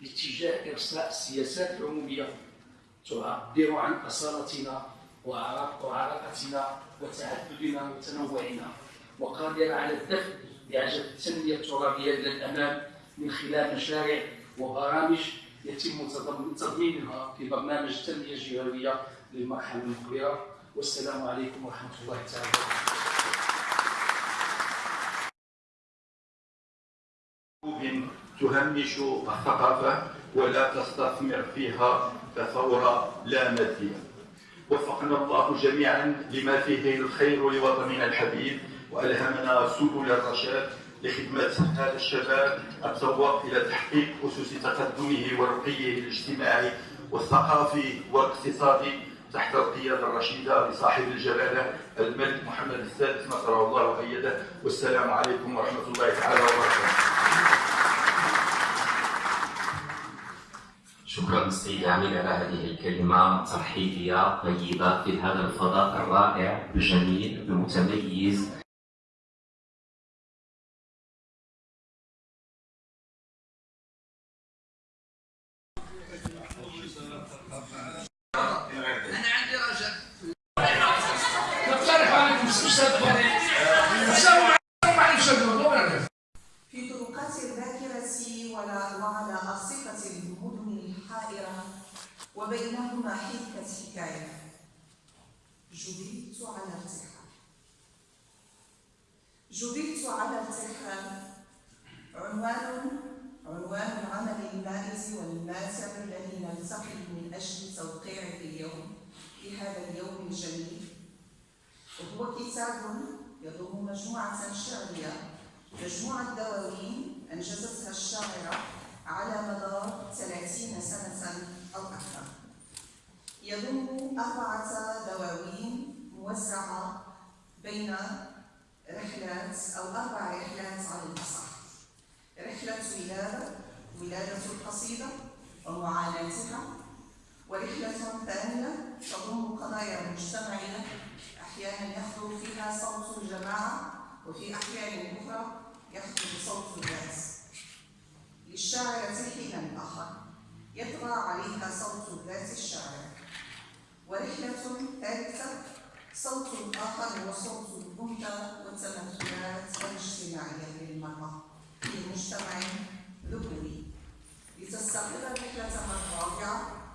باتجاه إرساء السياسات العمومية تعبر عن أصالتنا وعراقتنا وتعددنا وتنوعنا. وقادرة على الدفع بعجل التنمية الترابية إلى الأمام من خلال مشاريع وبرامج يتم تضمينها في برنامج التنمية الجهوية للمرحلة المقبلة. والسلام عليكم ورحمة الله تعالى. تهمش الثقافة ولا تستثمر فيها كثورة لا مادية. وفقنا الله جميعا لما فيه الخير لوطننا الحبيب وألهمنا سبل الرشاد لخدمة هذا الشباب التوق إلى تحقيق أسس تقدمه ورقيه الاجتماعي والثقافي والاقتصادي تحت القيادة الرشيدة لصاحب الجلالة الملك محمد السادس نصره الله وأيده والسلام عليكم ورحمة الله تعالى وبركاته. شكرا سيد عميد على هذه الكلمة ترحيبية طيبة في هذا الفضاء الرائع الجميل المتميز. في هذا اليوم الجميل. وهو كتاب يضم مجموعة شعرية. مجموعة دواوين أنجزتها الشاعرة على مدار 30 سنة أو أكثر. يضم أربعة دواوين موزعة بين رحلات أو أربع رحلات على الأصح رحلة ولادة ولادة القصيدة ومعاناتها ورحلة ثانية تضم قضايا مجتمعية أحيانا يخطر فيها صوت الجماعة وفي أحيان أخرى يخطر صوت الناس. للشاعرة حين آخر يطغى عليها صوت ذات الشاعر. ورحلة ثالثة صوت آخر هو صوت الأنثى والتمثلات الاجتماعية للمرأة في مجتمع ذكوري لتستقر رحلتها الرابعة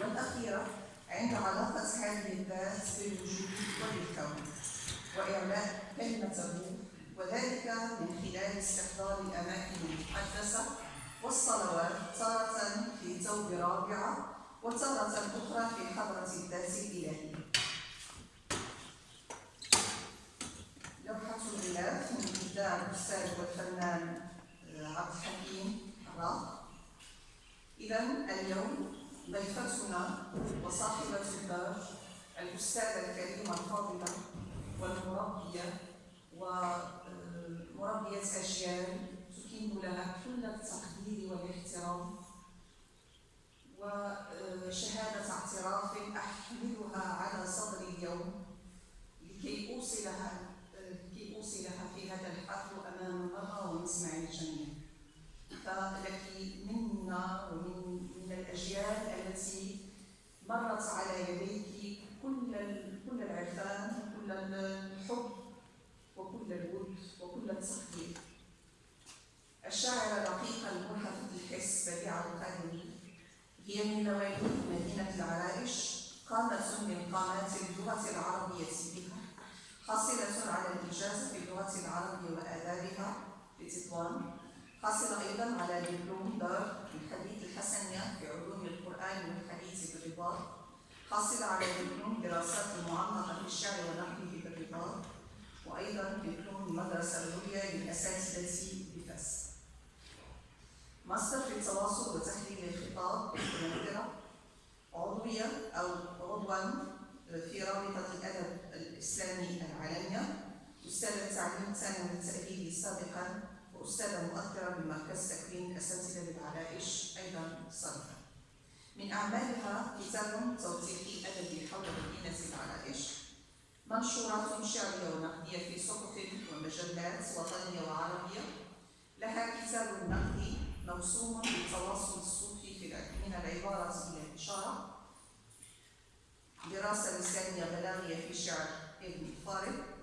والأخيرة عند علاقة هذه الذات بالوجود وبالكون وإعلاء كلمته وذلك من خلال استحضار الأماكن المقدسة والصلوات تارة في ثوب رابعة وتارة أخرى في حضرة الذات الإلهية. لوحة الغلاف من إبداع الأستاذ والفنان عبد الحكيم الراق. إذا اليوم ضيفتنا وصاحبة الدار الأستاذة الكريمة الفاضلة والمربية ومربية أجيال تكين لها كل التقدير والاحترام وشهادة اعتراف أحملها على صدري اليوم لكي أوصلها لكي أوصلها في هذا الحفل أمام المرأة ومسمع الجميع فلك منا ومن من الأجيال التي مرت على يديك كل كل العرفان وكل الحب وكل الود وكل التقدير. الشاعرة الرقيقة الملحفة الحس بديعة القادمي هي من مواليد مدينة العرائش قامة من قامات اللغة العربية بها حاصلة على الإجازة في اللغة العربية وآدابها في تطوان حاصلة أيضا على دبلوم دار الحديث الحسنية في علوم القرآن والحديث بالرباط حاصلة على دبلوم دراسات المعمقة في الشعر ونحوه بالرباط وأيضا دبلوم المدرسة العليا للأساتذة بفاس ماستر في التواصل وتحليل الخطاب بالمنظرة عضوية أو عضوا في رابطة الأدب الإسلامي العالمية أستاذة تعليم الثانوي التأهيلي سابقا وأستاذة مؤثرة بمركز تكوين أساتذة بالعرائش أيضا سابقا من أعمالها كتاب توثيقي أدبي حول مدينة العرائش. منشورات شعرية ونقدية في صحف ومجلات وطنية وعربية. لها كتاب نقدي موسوم بالتواصل الصوتي في من العبارة إلى الإشارة. دراسة لسانية بلاغية في شعر ابن فارغ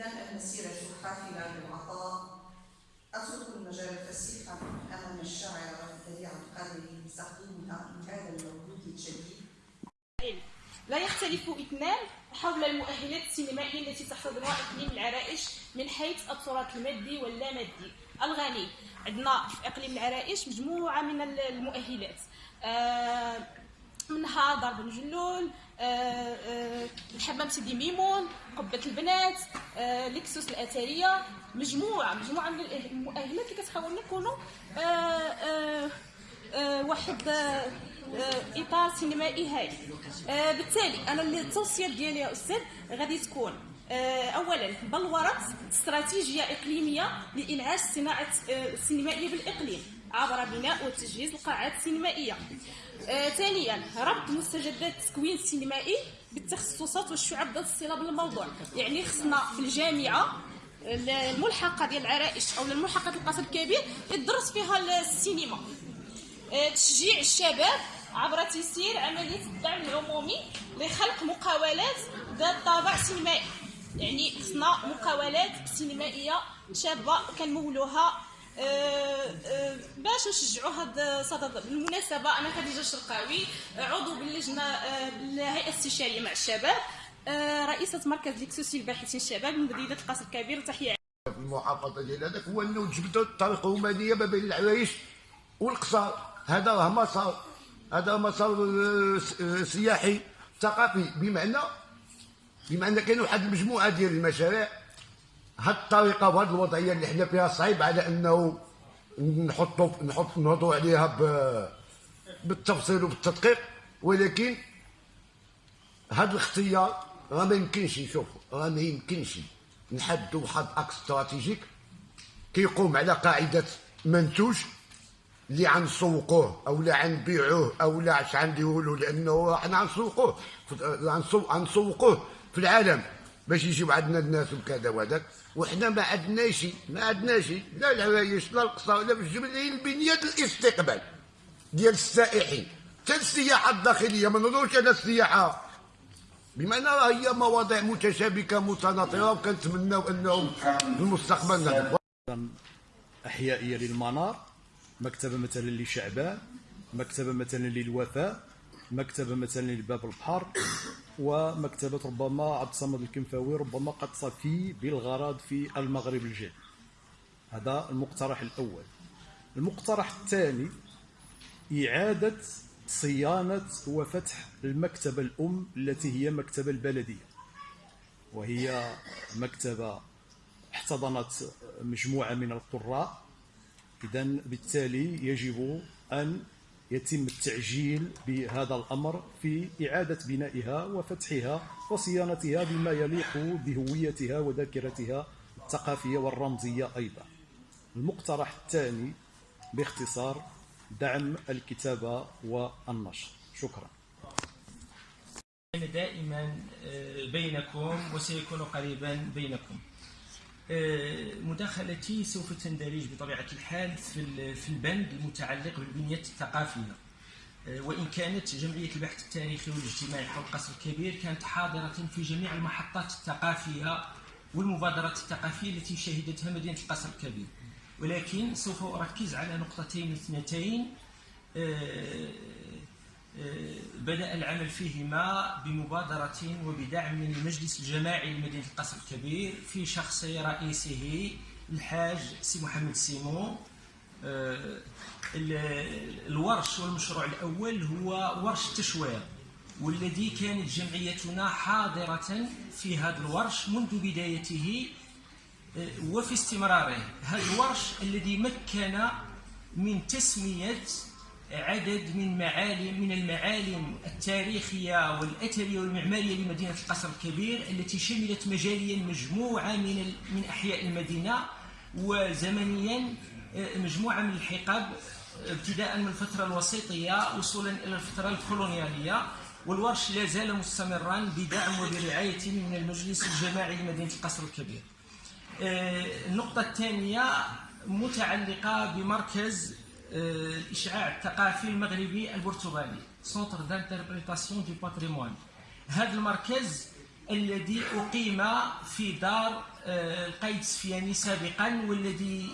إذا المسيرة حافلة بالعطاء أترك المجال الفسيح أمام الشاعر بديع القادري لتقديمها لهذا المولود الجديد. لا يختلف اثنان حول المؤهلات السينمائية التي تحتضنها إقليم العرائش من حيث التراث المادي واللا مادي الغني عندنا في إقليم العرائش مجموعة من المؤهلات. آه، منها ضرب الجلول آه، آه، الحمام سيدي ميمون قبة البنات آه، لكسوس الأثرية. مجموعة مجموعة من المؤهلات اللي آه، آه، آه، واحد آه، آه، إطار سينمائي هايل. آه، بالتالي أنا التوصية ديالي يا أستاذ غادي تكون آه، اولا بلورت استراتيجية إقليمية لإنعاش الصناعه آه، السينمائيه بالإقليم. عبر بناء وتجهيز القاعات السينمائية. آه، ثانيا ربط مستجدات التكوين السينمائي بالتخصصات والشعب ذات الصلة بالموضوع. يعني خصنا في الجامعة الملحقة ديال العرائش أو الملحقة القصر الكبير يدرس فيها السينما. آه، تشجيع الشباب عبر تيسير عملية الدعم العمومي لخلق مقاولات ذات طابع سينمائي. يعني خصنا مقاولات سينمائية شابة كنمولوها باش نشجعوا هذا الصدد بالمناسبة أنا خديجة الشرقاوي عضو باللجنة آه، بالهيئة الاستشارية مع الشباب. آه، رئيسة مركز ليكسوسي الباحثين الشباب من مدينة القصر الكبير. تحية. في المحافظة ديال هذاك هو أنه جبدوا الطريق الرومانية ما بين العرايش والقصر. هذا راه مسار هذا مسار آه، آه، سياحي ثقافي بمعنى بمعنى كاين واحد المجموعه ديال المشاريع. هاد الطريقة وهاد الوضعية اللي حنا فيها صعيب على أنه نحطوا نحط نهضوا عليها ب- بالتفصيل وبالتدقيق ولكن هذا الاختيار راه ما يمكنش شوف راه ما يمكنش نحدوا واحد إكس استراتيجيك كيقوم على قاعدة منتوج اللي غنسوقوه أو لا غنبيعوه أو لا اش غنديروا له لأنه حنا غنسوقوه غنسوقوه في العالم باش يجيو عندنا الناس وكذا وهذاك. وحنا ما عندناش ما عندناش لا العرايش لا القصر لا في الجبل هي البنيه الاستقبال ديال السائحين. حتى السياحة الداخلية ما نهضروش على السياحة بمعنى راه هي مواضيع متشابكة متناطرة وكنتمناو انه في المستقبل أحيائية للمنار مكتبة مثلا لشعبان مكتبة مثلا للوفاء مكتبة مثلا لباب البحر. ومكتبة ربما عبد الصمد الكنفاوي ربما قد صفي بالغرض في المغرب الجديد. هذا المقترح الأول. المقترح الثاني إعادة صيانة وفتح المكتبة الأم التي هي مكتبة البلدية. وهي مكتبة احتضنت مجموعة من القراء. إذا بالتالي يجب أن يتم التعجيل بهذا الأمر في إعادة بنائها وفتحها وصيانتها بما يليق بهويتها وذاكرتها الثقافية والرمزية أيضا. المقترح الثاني باختصار دعم الكتابة والنشر. شكرا. دائما آه، بينكم وسيكون قريبا بينكم. مداخلتي سوف تندرج بطبيعة الحال في ال- في البند المتعلق بالبنية الثقافية. آه، وإن كانت جمعية البحث التاريخي والاجتماعي حول القصر الكبير كانت حاضرة في جميع المحطات الثقافية والمبادرات الثقافية التي شهدتها مدينة القصر الكبير. ولكن سوف أركز على نقطتين اثنتين آه، بدأ العمل فيهما بمبادرة وبدعم من المجلس الجماعي لمدينة القصر الكبير في شخص رئيسه الحاج سي محمد السيمو آه، ال- الورش والمشروع الأول هو ورش التشوير والذي كانت جمعيتنا حاضرة في هذا الورش منذ بدايته آه، وفي استمراره. هذا الورش الذي مكن من تسمية عدد من معالم من المعالم التاريخية والأثرية والمعمارية لمدينة القصر الكبير التي شملت مجاليا مجموعة من من أحياء المدينة وزمنيا آه، مجموعة من الحقب آه، ابتداء من الفترة الوسيطية وصولا إلى الفترة الكولونيالية والورش لا زال مستمرا بدعم وبرعاية من المجلس الجماعي لمدينة القصر الكبير. آه، النقطة الثانية متعلقة بمركز آه، الإشعاع الثقافي المغربي البرتغالي centre d'interprétation du patrimoine هذا المركز الذي أقيم في دار آه، القايد السفياني سابقا والذي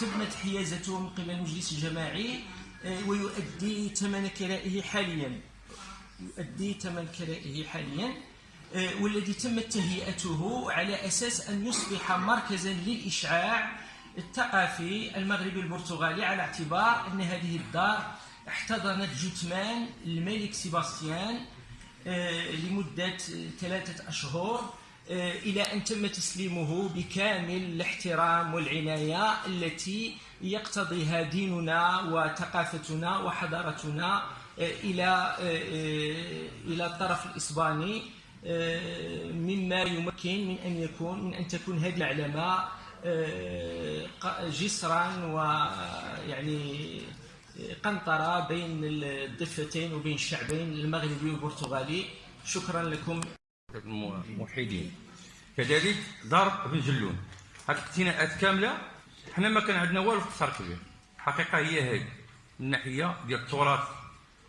تمت حيازته من قبل المجلس الجماعي آه، ويؤدي ثمن كرائه حاليا. يؤدي ثمن كرائه حاليا آه، والذي تمت تهيئته على أساس أن يصبح مركزا للإشعاع الثقافي المغربي البرتغالي على اعتبار أن هذه الدار احتضنت جثمان الملك سيباستيان آه، لمدة ثلاثة أشهر آه، إلى أن تم تسليمه بكامل الاحترام والعناية التي يقتضيها ديننا وثقافتنا وحضارتنا آه، إلى إلى الطرف الإسباني مما يمكن من أن يكون من أن تكون هذه المعلمة جسرا ويعني قنطرة بين الضفتين وبين الشعبين المغربي والبرتغالي. شكرا لكم. الموحدين. كذلك دار بن جلون. هاد الاقتناءات كاملة حنا ما كان عندنا والو قصر كبير الحقيقة هي هذه من ناحية ديال التراث.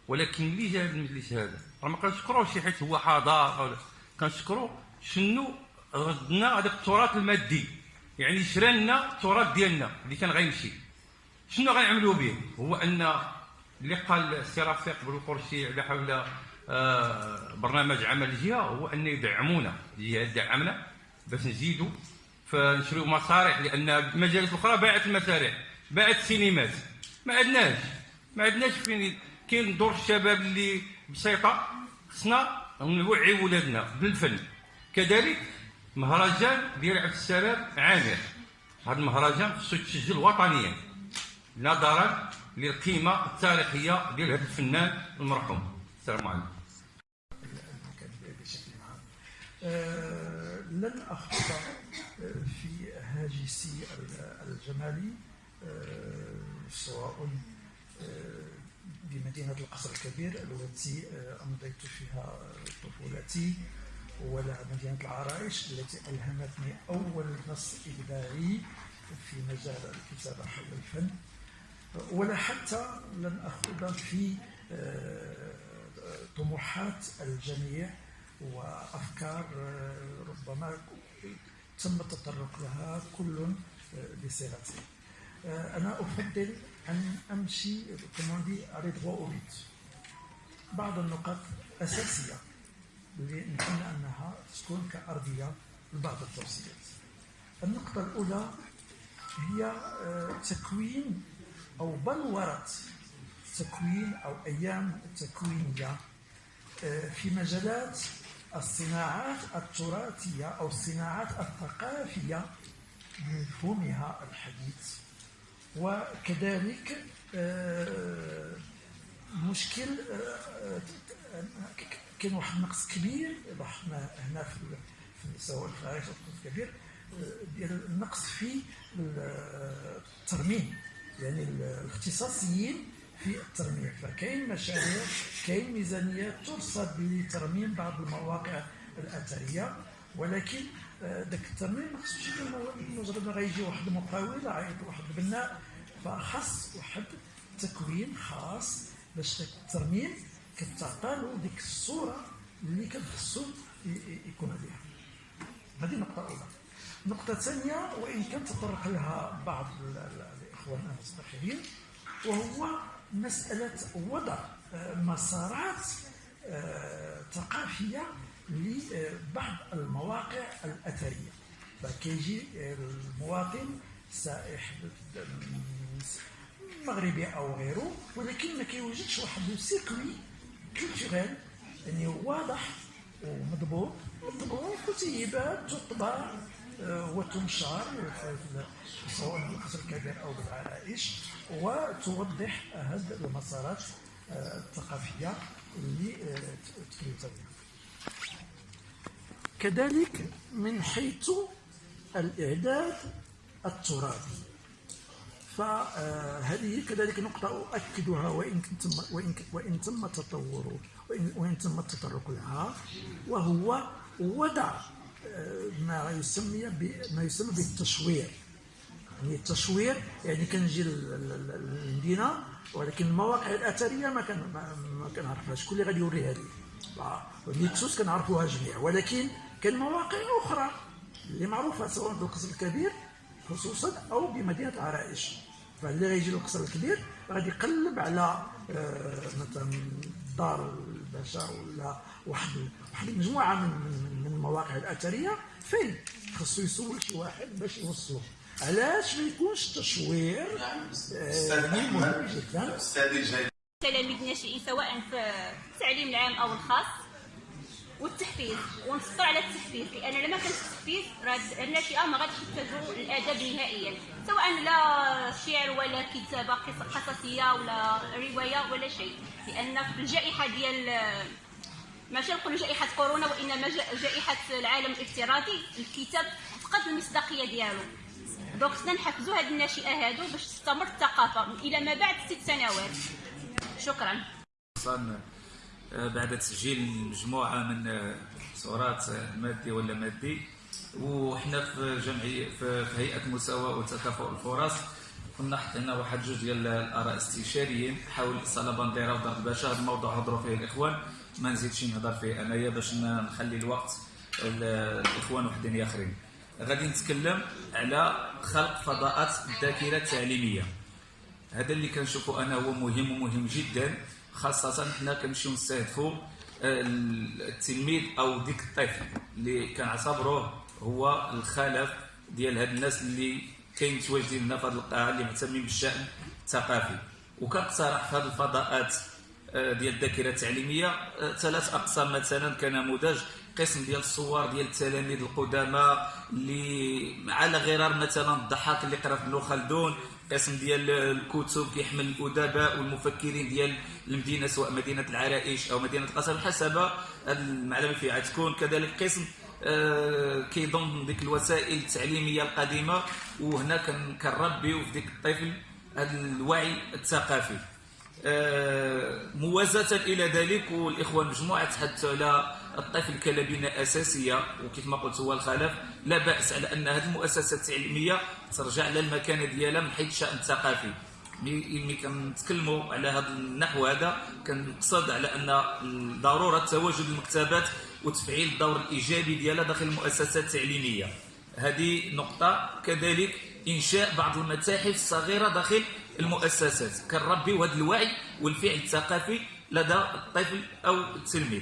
ولكن اللي جاب المجلس هذا راه ما كنشكروش حيت هو حضار أو لا كنشكرو شنو ردنا هذاك التراث المادي. يعني شرا لنا التراث ديالنا اللي كان غيمشي. شنو غنعملوا به؟ هو أن اللي قال السي رفيق بالقرشي على حول آه، برنامج عمل الجهة هو أن يدعمونا الجهة تدعمنا باش نزيدوا فنشريو مسارح لأن المجالات الاخرى باعت المسارح باعت السينمات. ما عندناش ما عندناش فين كاين دور الشباب اللي بسيطة خصنا نوعي ولادنا بالفن. كذلك مهرجان ديال عبد السلام عامر. هذا المهرجان خصو يتسجل وطنيا نظرا للقيمة التاريخية ديال هذا الفنان المرحوم. السلام عليكم. آه، لن أخوض آه، في هاجسي ال- الجمالي آه، سواء بمدينة القصر الكبير التي أمضيت فيها طفولتي. ولا مدينة العرايش التي ألهمتني أول نص إبداعي في مجال الكتابة حول الفن ولا حتى لن أخوض في آه، طموحات الجميع وأفكار آه، ربما تم التطرق لها كل آه، بصيغته أنا أفضل أن أمشي كما دي أريد بعض النقاط أساسية. نتمنى أنها تكون كأرضية لبعض التوصيات. النقطة الأولى هي آه، تكوين أو بلورة تكوين أو أيام تكوينية آه، في مجالات الصناعات التراثية أو الصناعات الثقافية بمفهومها الحديث. وكذلك آه، مشكل آه، آه، كاين واحد النقص كبير لاحظنا هنا في في الكبير آه، ديال النقص في الترميم يعني الاختصاصيين في الترميم. فكاين مشاريع كاين ميزانيات ترصد لترميم بعض المواقع الأثرية ولكن آه، داك الترميم ما خصوش يكون مجرد غيجي واحد المقاول عيط واحد البناء فخاص واحد تكوين خاص باش الترميم كتعطى له ديك الصورة اللي كان خصو يكون عليها هذه نقطة أولى. نقطة ثانية وإن كان تطرق لها بعض ال- ال- الإخوان المستشارين وهو مسألة وضع آه، مسارات آه، ثقافية لبعض المواقع الأثرية فكيجي المواطن سائح مغربي أو غيره ولكن ما كيوجدش واحد سيركوي كولتوريل يعني واضح ومضبوط. مطبوع كتيبات تطبع آه، وتنشر سواء بالقصر الكبير أو بالعرائش وتوضح هذه المسارات آه، الثقافية اللي آه، تكلمت بها. كذلك من حيث الإعداد التراثي. فهذه كذلك نقطة أؤكدها وإن تم وإن وإن تم تطور وإن, وإن تم التطرق لها وهو وضع آه، ما يسمى ما يسمى بالتشوير يعني التشوير يعني كنجي للمدينة ولكن المواقع الأثرية ما كان ما كنعرفهاش. شكون اللي غادي يوريها ليكسوس كنعرفوها جميع ولكن كاين مواقع أخرى اللي معروفة سواء بالقصر الكبير خصوصا أو بمدينة العرائش فاللي غيجي للقصر الكبير. غادي يقلب على آه، مثلا دار الباشا ولا واحد واحد المجموعه من من, من المواقع الأثرية. فين؟ خصو يسول شي واحد باش يوصلو. علاش ما يكونش التشوير آه مهم جدا. تلاميذ الناشئين سواء في التعليم العام أو الخاص. والتحفيز ونسطر على التحفيز لأن لما كانش التحفيز راه الناشئه ما غاديش يحتاجوا الادب نهائيا سواء لا شعر ولا كتابة قصصية ولا رواية ولا شيء لأن في الجائحة ديال ماشي نقولوا جائحة كورونا وإنما جائحة العالم الافتراضي الكتاب فقد المصداقية ديالو. دونك خصنا نحفزوا هاد الناشئه هادو باش تستمر الثقافة إلى ما بعد ست سنوات. شكرا. بعد تسجيل مجموعة من صورات مادي ولا مادي. وحنا في جمعيه في هيئة المساواه وتكافؤ الفرص كنا حطينا واحد جوج ديال الآراء استشاريين حول صاله بانديرا ودار الباشا هذا الموضوع هضروا فيه الإخوان ما نزيدش نهضر فيه أنايا باش نخلي الوقت الإخوان وحدين آخرين. غادي نتكلم على خلق فضاءات الذاكره التعليميه هذا اللي كنشوفه أنا هو مهم ومهم جدا. خاصة حنا كنمشيو نستهدفوا آه، التلميذ أو ديك الطفل اللي كنعتبروه هو الخلف ديال هاد الناس اللي كاين متواجدين هنا في هذه القاعة اللي مهتمين بالشأن الثقافي. وكنقترح في هذه الفضاءات آه، ديال الذاكرة التعليمية آه، ثلاث أقسام مثلا كنموذج قسم ديال الصور ديال التلاميذ القدامى اللي على غرار مثلا الضحاك اللي قرا في ابن خلدون قسم ديال الكتب كيحمل الأدباء والمفكرين ديال المدينة سواء مدينة العرائش أو مدينة قصر حسب المعلومة فيها. تكون كذلك قسم آه، كيضم ديك الوسائل التعليمية القديمة وهنا كنربيو في ديك الطفل هذا الوعي الثقافي. آه، موازاة إلى ذلك والإخوان مجموعة تحدثوا على الطفل كلبنة أساسية وكيف ما قلت هو الخلف لا بأس على أن هذه المؤسسات التعليمية ترجع للمكانة ديالها من حيث الشأن الثقافي ملي كنتكلموا على هذا النحو هذا كنقصد على أن ضرورة تواجد المكتبات وتفعيل الدور الإيجابي ديالها داخل المؤسسات التعليمية. هذه نقطة كذلك إنشاء بعض المتاحف الصغيرة داخل المؤسسات. كنربيو هذا الوعي والفعل الثقافي لدى الطفل أو التلميذ.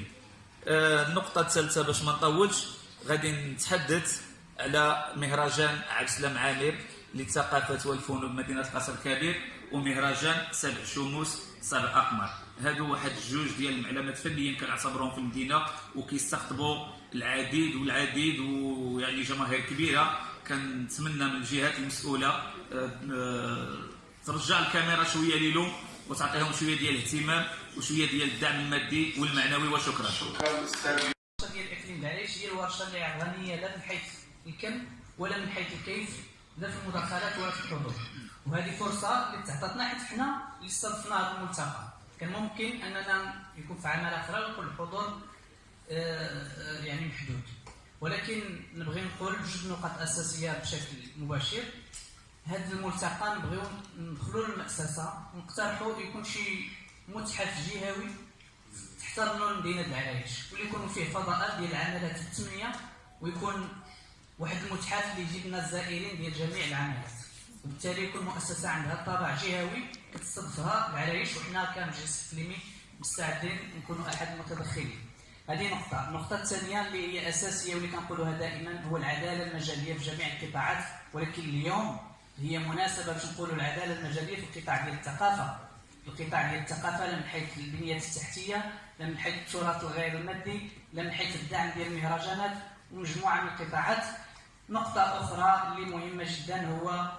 آه، النقطة الثالثة باش ما نطولش غادي نتحدث على مهرجان عبد السلام عامر للثقافه والفنون بمدينة القصر الكبير ومهرجان سبع شموس سبع أقمار. هادو واحد جوج ديال المعلمات فنيين كنعتبرهم في المدينة وكيستقطبوا العديد والعديد ويعني جماهير كبيرة. كنتمنى من الجهات المسؤولة آه، آه، ترجع الكاميرا شوية ليلو وتعطيهم شوية ديال الاهتمام وشوية ديال الدعم المادي والمعنوي وشكرا. شكرا ديال الاكليم العريش هي الورشة اللي غنيه لا من حيث الكم ولا من حيث الكيف لا في المداخلات ولا في الحضور. وهذه فرصة اللي تعطتنا حيت حنا اللي استضفنا هذا الملتقى. كان ممكن أننا يكون في عمل آخر ويكون الحضور آه، يعني محدود. ولكن نبغي نقول جوج نقاط أساسية بشكل مباشر. هذا الملتقى نبغيو ندخلوا للمؤسسه ونقترحوا يكون شي متحف جهوي تحت رنون مدينة العرايش واللي يكون فيه فضاءات ديال العملات التنمية ويكون واحد المتحف اللي يجيب لنا الزائرين ديال جميع العملات وبالتالي كل مؤسسة عندها طابع جهوي كتستضفها العرايش وحنا كمجلس اقليمي مستعدين نكونوا أحد المتدخلين. هذه نقطة. النقطة الثانية اللي هي أساسية واللي كنقولوها دائما هو العدالة المجالية في جميع القطاعات ولكن اليوم هي مناسبة باش نقولوا العدالة المجالية في القطاع ديال الثقافة. القطاع ديال الثقافة لا من حيث البنيه التحتية لا من حيث التراث الغير المادي لا من حيث الدعم ديال المهرجانات ومجموعة من القطاعات. نقطة أخرى اللي مهمة جدا هو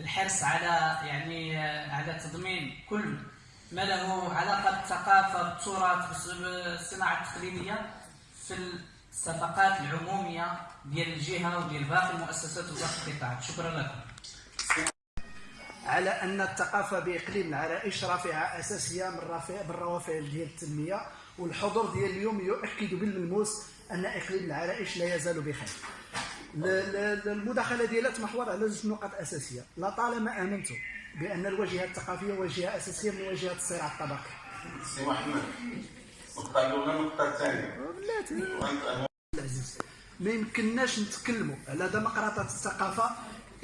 الحرص على يعني على تضمين كل ما له علاقة بالثقافة بالتراث بالصناعة التقليدية في الصفقات العمومية ديال الجهة وديال باقي المؤسسات وباقي القطاعات. شكرا لكم. على أن الثقافة بإقليم العرائش رافعه أساسية من رافع من روافع ديال التنمية والحضور ديال اليوم يؤكد بالملموس أن إقليم العرائش لا يزال بخير. المداخلة ديالها تمحور على جوج نقاط أساسية. لطالما امنت بأن الواجهة الثقافية واجهة أساسية من واجهات الصراع الطبقي. سي محمد النقطة الأولى النقطة الثانية العزيز ما يمكنناش نتكلموا على ديمقراطية الثقافة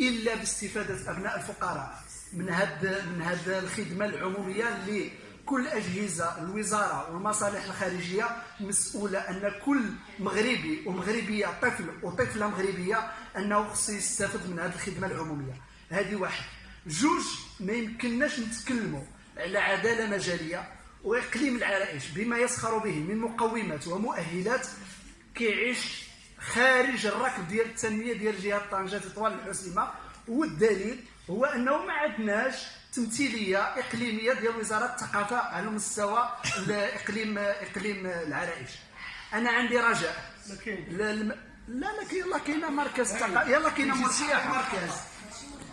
إلا باستفادة أبناء الفقراء. من هاد من هاد الخدمة العمومية اللي كل أجهزة الوزارة والمصالح الخارجية مسؤولة أن كل مغربي ومغربية طفل وطفلة مغربية أنه خصو يستافد من هذه الخدمة العمومية. هذه واحد. جوج ما يمكنناش نتكلموا على عدالة مجالية وإقليم العرائش بما يسخر به من مقومات ومؤهلات كيعيش خارج الركب ديال التنمية ديال جهة طنجة طوال الحسيمه والدليل هو أنه ما عندناش تمثيلية إقليمية ديال وزارة الثقافة على مستوى الاقليم اقليم العرائش. أنا عندي رجاء. لا ما كاين يلا كاينة مركز الثقافه يلا كاينة ملحق مركز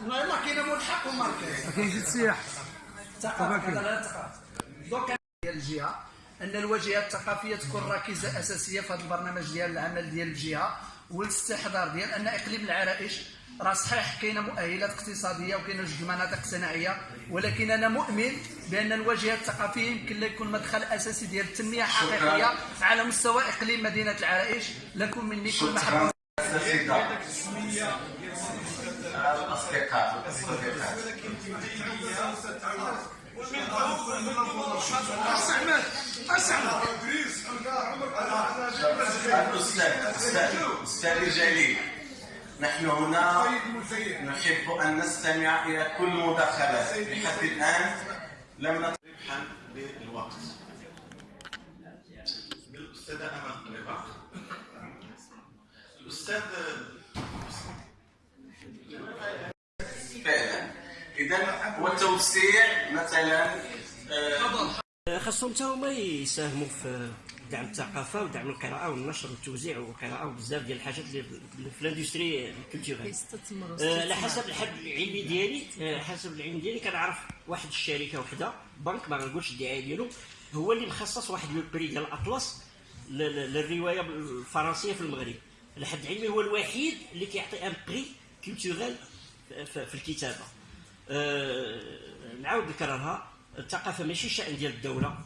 يلا كاينة ملحق ومركز. ما كاينش السياح ثقافة ثقافه دوك ديال الجهة أن الواجهه الثقافية تكون ركيزه أساسية في هذا البرنامج ديال العمل ديال الجهة والاستحضار ديال أن إقليم العرائش راه صحيح كاينة مؤهلات اقتصاديه وكاينه جوج مناطق صناعيه ولكن أنا مؤمن بان الواجهه الثقافيه يمكن لا يكون مدخل أساسي ديال التنمية حقيقية على مستوى إقليم مدينة العرائش. لكم مني كل محبة. الأصدقاء اسعد اسعد الأستاذ أستاذ أستاذ الجليل نحن هنا نحب أن نستمع إلى كل مداخلات لحد الآن لم نت- ربحا للوقت الأستاذة أمل رباح الأستاذ فعلا. إذا والتوسيع مثلا آه، خاصهم حتى هما يساهموا في دعم الثقافة ودعم القراءة والنشر والتوزيع والقراءة وبزاف ديال الحاجات اللي في- ال industry يستثمروا آه، على. حسب الحد العلمي ديالي آه، حسب العلم ديالي كنعرف واحد الشركة وحدة بنك ما غنقولش الدعاية ديالو هو اللي مخصص واحد le prix ديال الأطلس للرواية الفرنسية في المغرب. لحد علمي هو الوحيد اللي كيعطي un prix كولتورال في الكتابة. آه، نعاود نكررها الثقافة ماشي شأن ديال الدولة.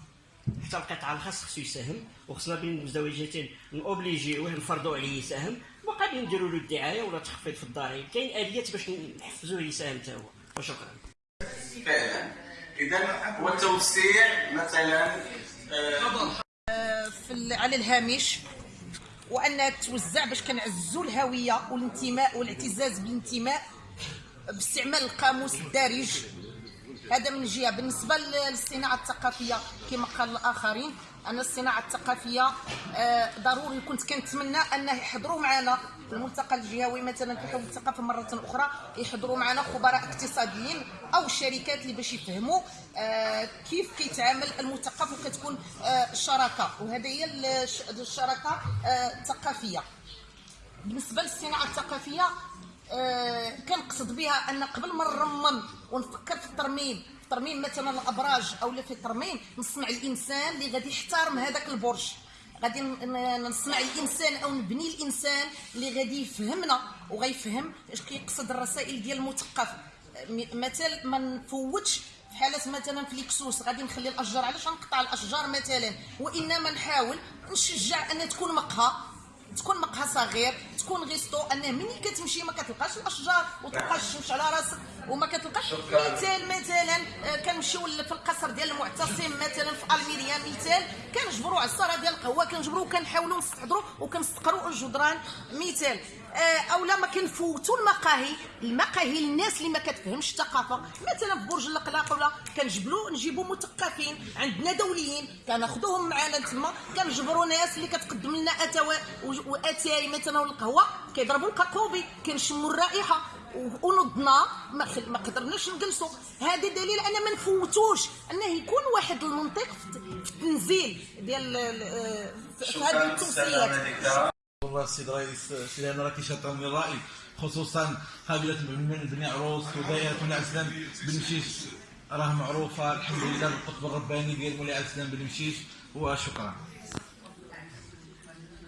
حتى القطاع الخاص خصو يساهم وخصنا بين المزدوجتين نوبليجيوه نفرضوا عليه يساهم وقادرين نديروا له الدعاية ولا تخفيض في الضرائب. كاين آليات باش نحفزوه يساهم حتى هو. وشكرا. فعلا. إذا والتوسيع مثلا آه، في على الهامش وأن توزع باش كنعزوا الهوية والانتماء والإعتزاز بالانتماء باستعمال القاموس الدارج. هذا من جهة بالنسبة للصناعة الثقافية كما قال الآخرين أن الصناعة الثقافية آه، ضروري كنت كنتمنى أن يحضروا معنا الملتقى الجهوي مثلا في حول الثقافة مرة أخرى يحضروا معنا خبراء اقتصاديين أو الشركات اللي باش يفهموا آه، كيف كيتعامل المثقف وكتكون آه، الشراكه وهذه هي الش- الشراكة الثقافية. بالنسبة للصناعة الثقافية كنقصد بها أن قبل ما نرمم ونفكر في الترميم في ترميم مثلا الأبراج أو في ترميم نصنع الإنسان اللي غادي يحترم هذاك البرج. غادي نصنع الإنسان أو نبني الإنسان اللي غادي يفهمنا وغيفهم اش كيقصد الرسائل ديال المثقف. م- مثال ما نفوتش في حالة مثلا في ليكسوس غادي نخلي الأشجار علاش غنقطع الأشجار مثلا؟ وإنما نحاول نشجع أن تكون مقهى. تكون مقهى صغير تكون غيستو انه ملي كتمشي ما كتلقاش الأشجار وتلقاش الشمس على راسك وما كتلقاش. مثال مثلا آه، كنمشيو في القصر ديال المعتصم مثلا في الميريا مثال. كنجبروا عصاره ديال القهوه كنجبروا وكنحاولوا نستحضروا وكنستقروا الجدران. مثال. آه، اولا ما كنفوتوا المقاهي. المقاهي للناس اللي ما كتفهمش الثقافة. مثلا في برج الأقلاق ولا كنجبلوا نجيبوا مثقفين عندنا دوليين. كناخذوهم معنا تما. كنجبروا ناس اللي كتقدم لنا اتاوى و- وأتاي مثلا ولا القهوه كيضربوا القاقوبي كنشموا الرائحه ونضنا. ما خل- ما قدرناش نجلسوا هذا دليل أن ما نفوتوش. أنه يكون واحد المنطق في التنزيل ديال ال- آه، في هذه التوصيات. والله السيد رئيس سيدي أنا راكي شاطر من الراي خصوصا قبيله من بني عروس ودائره مولاي عسلان بن مشيش راه معروفة الحمد لله بالقطب الرباني ديال مولاي عسلان بن مشيش وشكرا.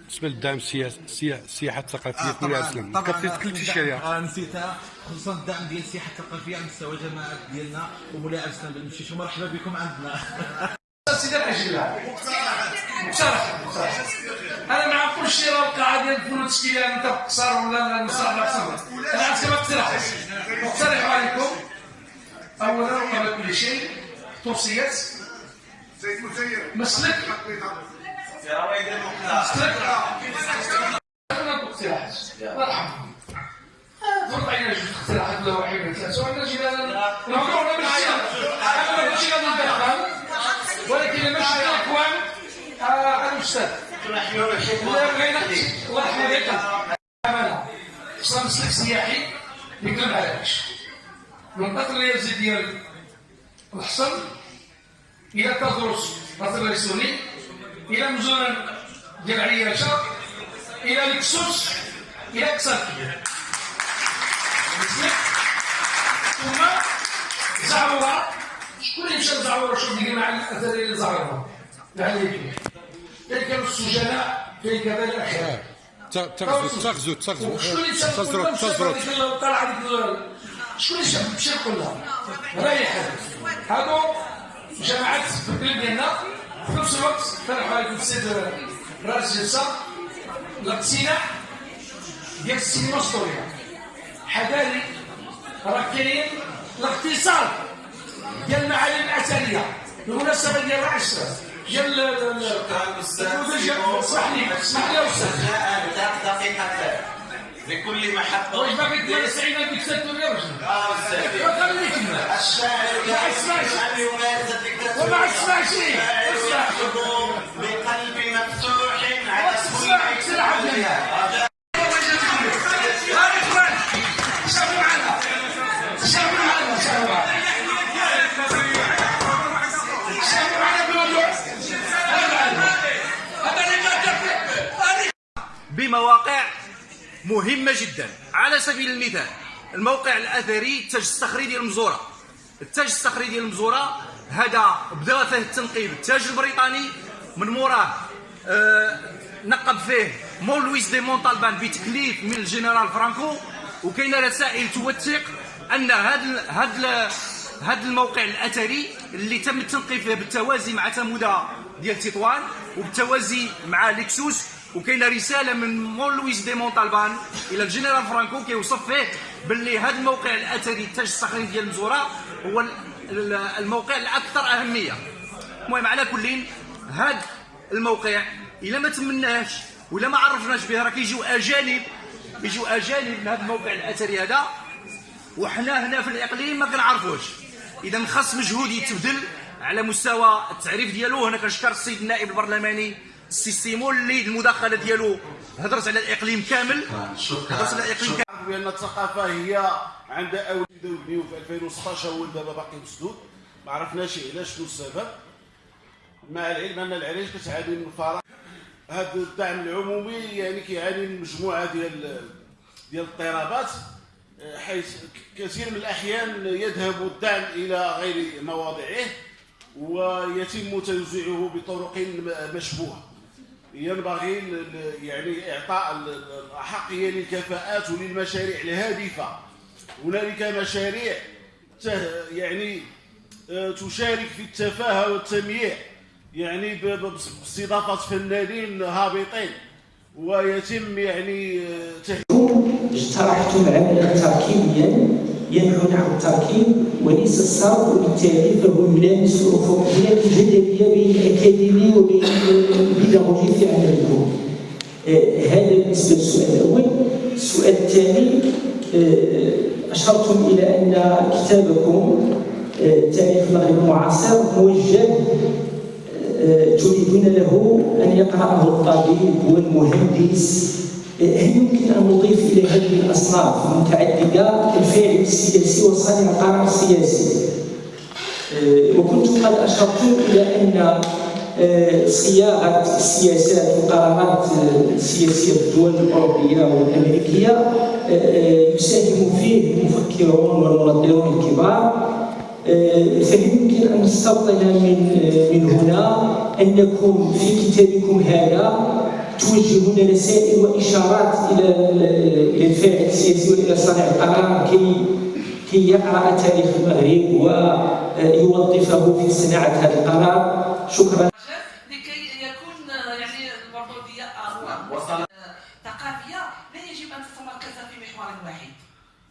بالنسبة للدعم السياسي السيا- السياحه الثقافيه في ولايه الاسلام طبعا كنت تكلمتي شي عليها آه، نسيتها. خصوصا الدعم ديال السياحه الثقافيه على مستوى الجماعات ديالنا وولاء الاسلام بالمشيش ومرحبا بكم عندنا. سيدي العجلة مقترح مقترح أنا مع كل شيء ديال الفنون التشكيليه انت قصار ولا لا قصر أنا عرفت كما اقترح مقترح عليكم. أولا وقبل كل شيء توصيات مسلك. مسلك. اقتراحات مرحبا. فرض علينا جوج اقتراحات ولا واحد ولا ثلاثة وعندنا جينا نهضروا ماشي أنا ماشي غادي ندخل ولكن لما شفنا الاكوان الأستاذ. عليك امانه خصنا مسلك سياحي يقلب على العيش منطقه الرياضي ديال الحصن إلى تدرس مثلا الريسوني إلى مزون ديال عياشه إلى الكسوس إلى مسلك ثم زعوره شكون اللي مشى لزعوره شوف ديك مع الاثريه اللي زعوره يعني كانوا السجناء كيركب الاحرار آه. تغزو تغزو تغزو تزرق تزرق طلع شكون اللي مشى يقول لها ريح. هادو جماعات في القلب ديالنا في نفس الوقت فرحوا عليكم السيد راس جلسة. الاقتناع ديال السينما السوريه حذاري راه كاين الاختصار ديال المعالم الأثرية. بالمناسبة ديال 10 يلا لا لا صحني صحني وسخاء دقيقة لكل محبة واش آه، ما بك ولا سعيدة بك ست ويرجع آه أستاذ وخليكنا الشاعر ما اسمعش أن يمارس الدكتاتور وما اسمعش اسمع بقلب مفتوح على كل بمواقع مهمة جدا. على سبيل المثال الموقع الأثري التاج الصخري ديال المزورة. التاج الصخري ديال المزورة هذا بدا فيه التنقيب. التاج البريطاني من موراه آه نقب فيه مول لويس دي مونطالبان بتكليف من الجنرال فرانكو. وكاين رسائل توثق أن هذا هذا هذا الموقع الأثري اللي تم التنقيب فيه بالتوازي مع تمودا ديال تطوان وبالتوازي مع لكسوس وكاينه رساله من مول لويس دي مونطالبان إلى الجنرال فرانكو كيوصف فيه باللي هذا الموقع الاثري التاج الصخري ديال المزوره هو ال- ال- الموقع الاكثر اهميه المهم على كل هذا الموقع الا ما تمناهش ولا ما عرفناش به راه كيجيو اجانب يجيو اجانب من هذا الموقع الاثري هذا وحنا هنا في الاقليم ما كنعرفوش اذا خاص مجهود يتبذل على مستوى التعريف ديالو هنا كنشكر السيد النائب البرلماني السي سيمون اللي المداخلة ديالو هضرت على الإقليم كامل. هضرت على الإقليم كامل. بان الثقافة هي عندها أول بداو يبنيو في 2016 هو دابا باقي مسدود. ما عرفناش علاش شنو السبب. مع العلم أن العريش كتعاني من الفراغ. هذا الدعم العمومي يعني كيعاني من مجموعة ديال ديال الاضطرابات. حيث كثير من الأحيان يذهب الدعم إلى غير مواضعه ويتم توزيعه بطرق مشبوهة. ينبغي يعني إعطاء ال- ال- الاحقيه للكفاءات وللمشاريع الهادفه هنالك مشاريع يعني آه، تشارك في التفاهة والتمييع يعني ب- ب- باستضافة فنانين هابطين ويتم يعني آه، تهيئ اجترحتم عملا تركيبيا ينحو نحو التركيب وليس الصرف وبالتالي فهو يلامس الافق هناك جدليه بين الاكاديمي وبين البيداغوجي في عملكم آه، هذا بالنسبة للسؤال الأول. السؤال الثاني آه، أشرتم إلى أن كتابكم آه، تاريخ المغرب المعاصر موجه تريدون له أن يقرأه الطبيب والمهندس يمكن أن نضيف إلى هذه الأصناف المتعددة الفاعل السياسي وصانع القرار السياسي. آه، وكنتم قد أشرتم إلى أن آه، صياغة السياسات والقرارات آه، السياسية في الدول آه، آه، يساهم فيه المفكرون والمنظرون الكبار. آه، فهل يمكن أن نستبطن من من هنا أنكم في كتابكم هذا. توجهون رسائل وإشارات إلى إلى الفاعل السياسي وإلى صانع القرار كي كي يقرأ تاريخ المغرب ويوظفه في صناعة هذا القرار. شكرا. لكي يكون يعني المردوديه ثقافيه لا يجب أن تتمركز في محور واحد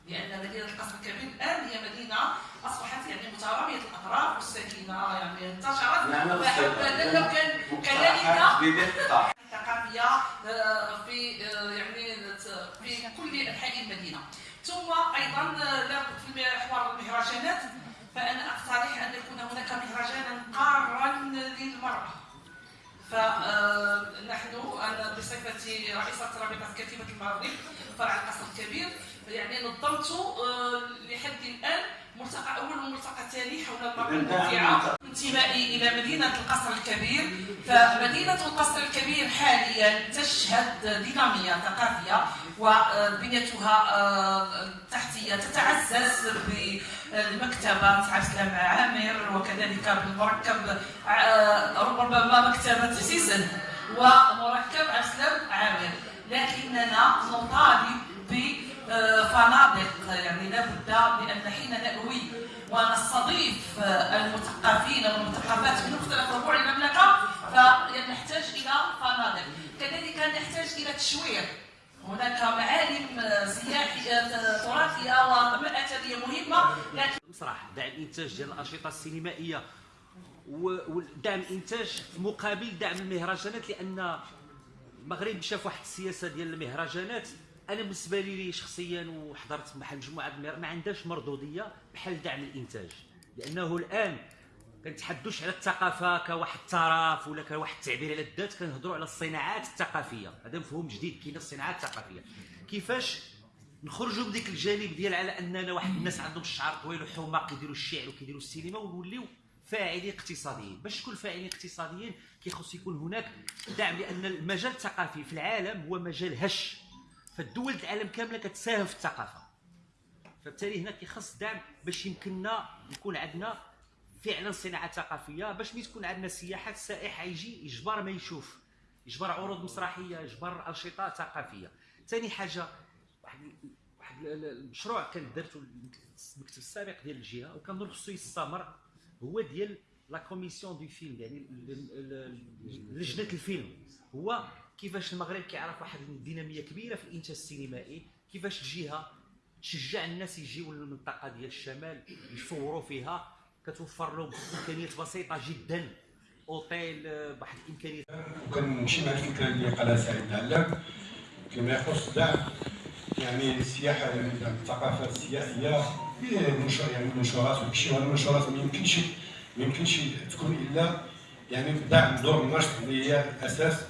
لأن مدينة القصر الكبير الآن هي مدينة أصبحت يعني الأطراف والسكينه يعني انتشرت. لو كان كذلك ثقافيه آه، في آه، يعني في كل أنحاء المدينة. ثم أيضا في محور المهرجانات فأنا أقترح أن يكون هناك مهرجانا قارا للمرأة. فنحن أنا بصفتي رئيسة رابطة كتيبه المغرب فرع القصر الكبير. يعني نظمت آه، لحد الآن ملتقى أول وملتقى ثاني حول المراه المبدعه انتمائي إلى مدينة القصر الكبير. فمدينة القصر الكبير حاليا تشهد دينامية ثقافية وبنيتها آه، التحتيه تتعزز بمكتبة عبد السلام عامر وكذلك بالمركب آه، ربما مكتبة سيسن ومركب عبد السلام عامر. لكننا نطالب بفنادق يعني لابد لأن حين نأوي ونستضيف المثقفين والمثقفات من مختلف ربوع المملكة فنحتاج إلى فنادق. كذلك نحتاج إلى تشوير هناك معالم سياحيه تراثية واثريه مهمة لكن المسرح دعم الإنتاج ديال الأنشطة السينمائية ودعم الانتاج مقابل دعم المهرجانات لأن المغرب في واحد السياسة ديال المهرجانات أنا بالنسبة لي شخصيا وحضرت مع مجموعة ما عندهاش مردوديه بحال دعم الإنتاج. لأنه الآن كنتحدوش على الثقافة كواحد التراف ولا كواحد التعبير على الذات كنهضروا على الصناعات الثقافية. هذا مفهوم جديد كاين الصناعات الثقافية. كيفاش نخرجوا من ديك الجانب ديال على أننا واحد الناس عندهم الشعر طويل وحماق كيديروا الشعر وكيديروا السينما ونوليو فاعلين اقتصاديين. باش تكون فاعلين اقتصاديين كيخص يكون هناك دعم لأن المجال الثقافي في العالم هو مجال هش. فالدول العالم كاملة كتساهم في الثقافة. فبالتالي هنا كيخص دعم باش يمكننا يكون عندنا فعلا صناعة ثقافية باش ملي تكون عندنا سياحة السائح يجي يجبر ما يشوف. يجبر عروض مسرحية يجبر أنشطة ثقافية. ثاني حاجة واحد واحد المشروع كان درته المكتب السابق ديال الجهة وكان خصو يستمر هو ديال la commission du film يعني لجنة الفيلم. هو كيفاش المغرب كيعرف واحد الدينامية كبيرة في الإنتاج السينمائي؟ كيفاش الجهه تشجع الناس يجيو للمنطقة ديال الشمال يصوروا فيها؟ كتوفر لهم إمكانيات بسيطة جدا. أوتيل بواحد الإمكانيات. وكنمشي مع الفكرة اللي قالها سعيد العلام. فيما يخص دعم يعني السياحة يعني الثقافه السياحيه يعني المنشورات وكشي هذه المنشورات ما يمكنش ما يمكنش تكون إلا يعني دعم دور النشط اللي هي الأساس.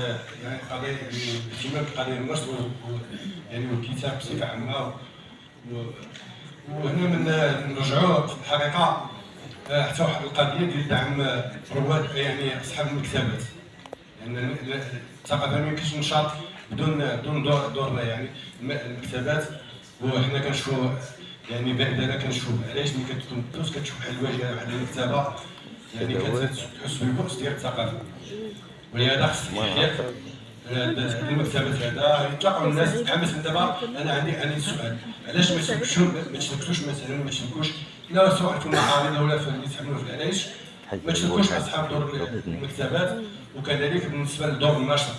آه، يعني قضيه الاهتمام بقضيه النشط يعني والكتاب بصفه عامه وهنا من نرجعوا في الحقيقة آه، حتى واحد القضية ديال دعم رواد يعني اصحاب المكتبات يعني الثقافه ما يمكنش نشاط بدون بدون دور دور يعني المكتبات وحنا كنشوفوا يعني بعد أنا كنشوف علاش ملي كتكون دوز كتشوف بحال الواجهه واحد المكتبه يعني كتحس بالبؤس ديال الثقافه ولهذا خص المكتبات هذا. يتلاقوا الناس من دابا أنا عندي عندي سؤال. علاش ما تشبكوش ما تشبكوش مثلا ما تشبكوش لا سواء في المعارض ولا في اللي تحملوا في العلايش ما تشبكوش أصحاب دور المكتبات. وكذلك بالنسبة لدور النشر.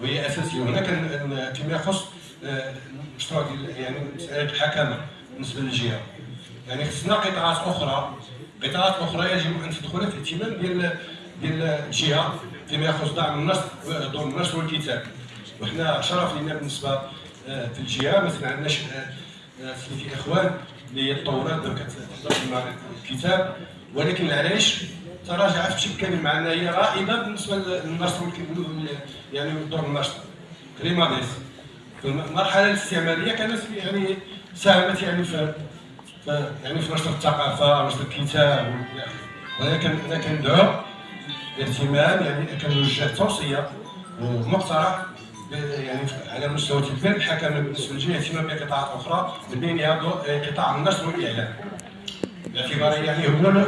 وهي أساسية. هنا كان فيما يخص المشروع ديال يعني مسألة الحكمه بالنسبة للجهة. يعني خصنا قطاعات أخرى. قطاعات أخرى يجب أن تدخل في الاهتمام ديال ديال الجهة فيما يخص دعم النشر دور النشر والكتاب وحنا شرف لنا بالنسبة آه، في الجهة مثلا عندنا آه، في إخوان اللي هي الطورات كتحضر الكتاب. ولكن العلايش تراجعت بشكل كبير مع أنها هي رائدة بالنسبة للنشر يعني دور النشر كريماديس المرحله الاستعمارية كانت يعني ساهمت يعني في يعني في نشر الثقافة ونشر الكتاب ولكن أنا كندعو الاهتمام يعني كنوجه توصية ومقترح يعني على مستوى تدبير الحكم بالنسبة للجهه اهتمام بقطاعات أخرى من بينها قطاع النشر والإعلام. باعتباره يعني هو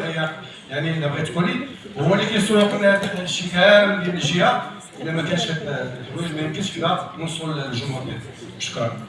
يعني الا بغيت تقولي هو اللي كيسوق الشكام ديال الجهه إلا ما كانش هاد الحوايج ما يمكنش كذا نوصلوا للجمهور ديالنا شكرا.